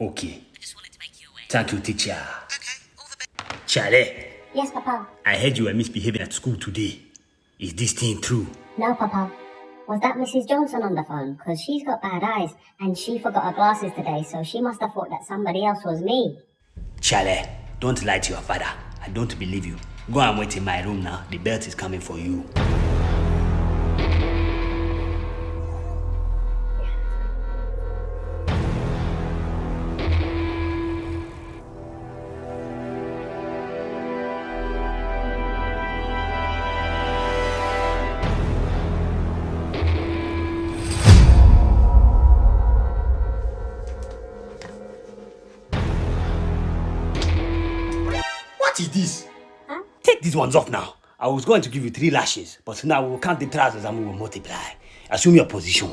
Okay. I just wanted to make you aware. Thank you, teacher. Okay, all the best. Charlie, Yes, Papa. I heard you were misbehaving at school today. Is this thing true? No, Papa. Was that Mrs. Johnson on the phone? Because she's got bad eyes and she forgot her glasses today, so she must have thought that somebody else was me. Charlie, don't lie to your father. I don't believe you. Go and wait in my room now. The belt is coming for you. What is this? Take these ones off now. I was going to give you three lashes, but now we will count the trousers and we will multiply. Assume your position.